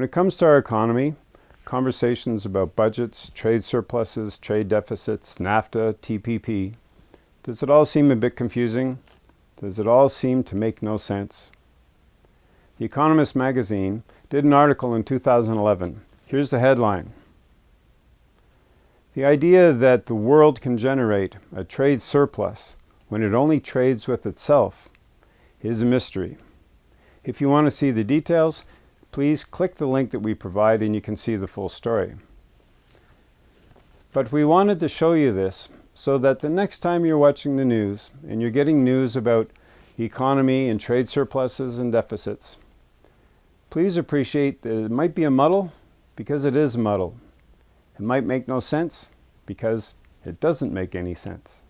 When it comes to our economy, conversations about budgets, trade surpluses, trade deficits, NAFTA, TPP, does it all seem a bit confusing? Does it all seem to make no sense? The Economist magazine did an article in 2011. Here's the headline. The idea that the world can generate a trade surplus when it only trades with itself is a mystery. If you want to see the details, please click the link that we provide and you can see the full story. But we wanted to show you this so that the next time you're watching the news and you're getting news about economy and trade surpluses and deficits, please appreciate that it might be a muddle because it is a muddle. It might make no sense because it doesn't make any sense.